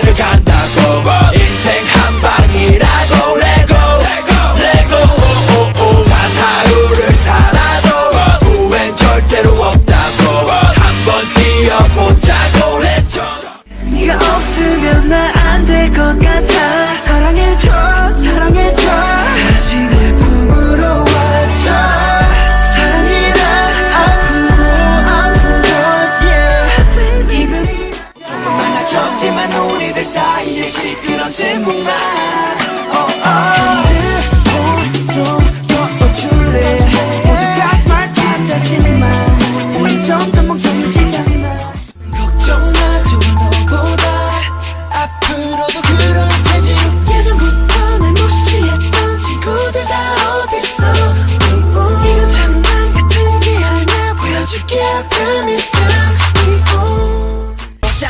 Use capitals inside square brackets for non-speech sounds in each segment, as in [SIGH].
길을 간다고.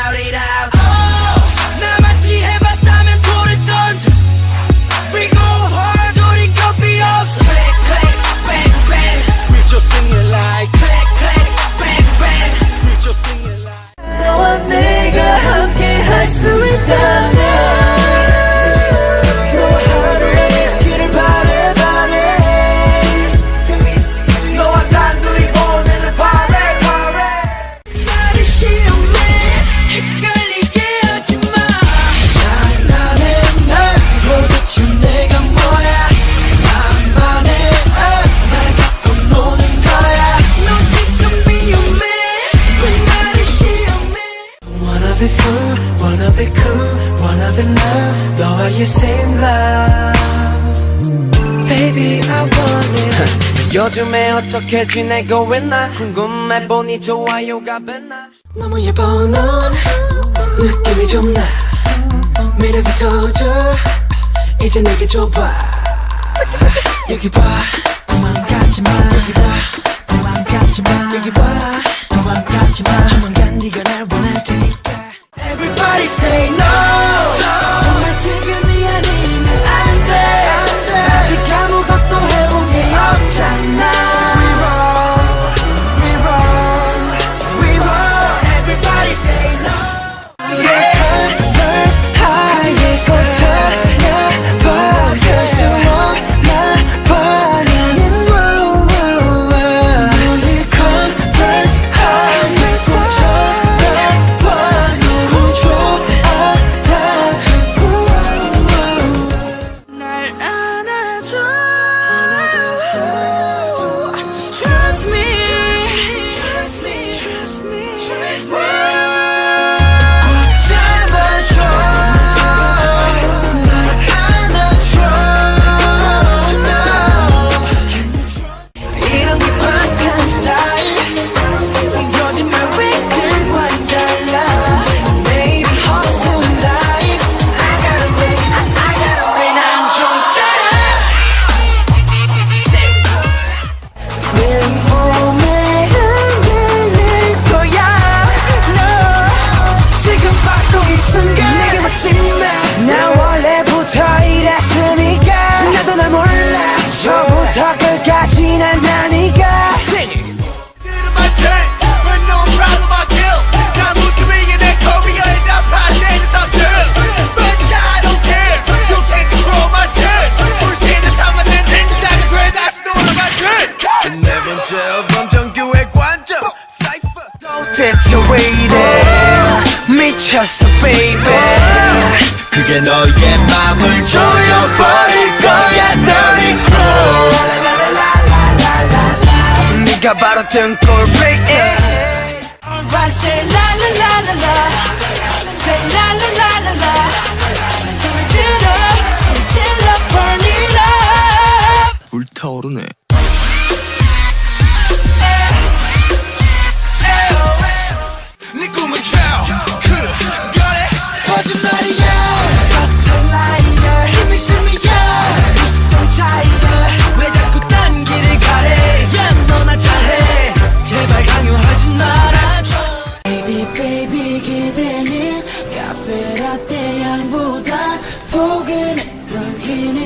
about it. be fool Wanna be cool, wanna be love 너와의 same love Baby I want it. [LAUGHS] 요즘에 어떻게 지내고 있나? 궁금해 보니 좋아요가 뱉나 너무 예뻐 넌 느낌이 좀나. 미래도 터져. 이제 내게 줘봐. 여기 봐. 도망가지마. 여기 봐 도망가지마. 여기 봐 도망가지마. 조만간 네가 날 Everybody say no. no. 막혔어 baby 그게 너의 맘을 조여버릴 거야 dirty clothes 네가 바로 등골 break it Alright say la la la la la Say la la la la la 소리 들어 소리 질러 burn it up 불타오르네 beginning.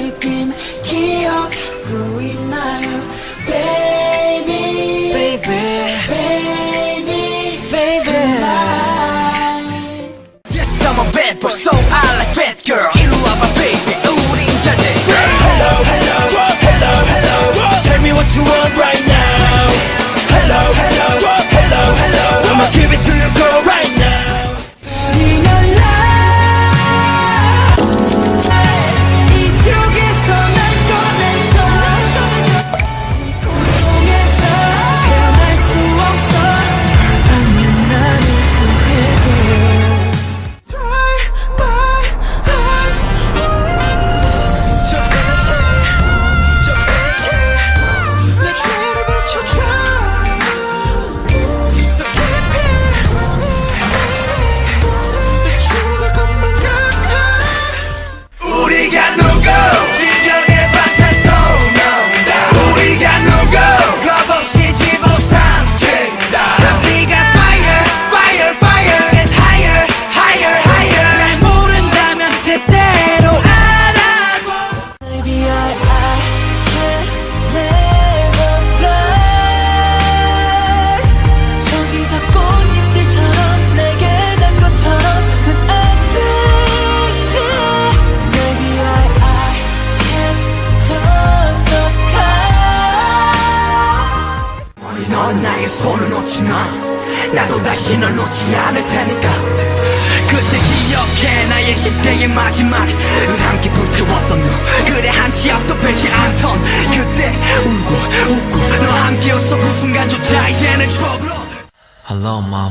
마지막을 함께 불태웠던 너. 그래 한 치 앞도 빼지 않던 그때 울고 웃고 너 함께였어. 그 순간조차 이제는 추억으로. Hello mom.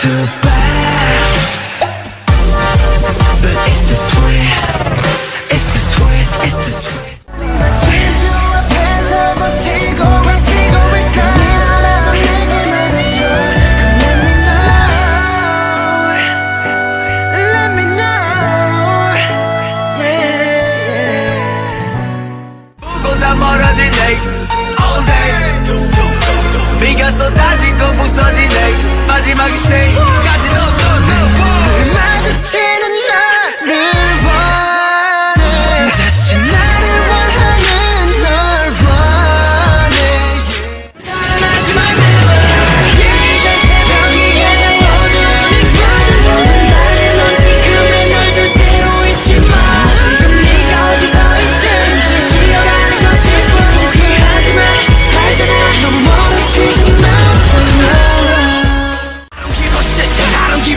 too bad But it's the sweet It's the sweet, it's the sweet 멀어진 day All day 미가 쏟아진 건 부서진 day 마지막 인생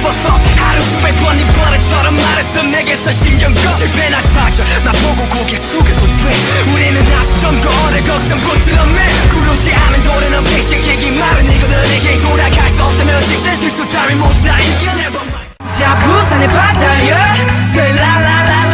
싶어서 하루 수백 번이 버릇처럼 말했던 내게서 신경 꺼. 실패나 좌절 나보고 고개 숙여도 돼. 우리는 아직 점거래 걱정 부트럼맨 구름시 하면 도는 언패식 얘기 말은 이거들에게 돌아갈 수 없다면 직진 실수 따위 모두 다 이겨내봐 자 부산의 바다여 yeah. Say la la la la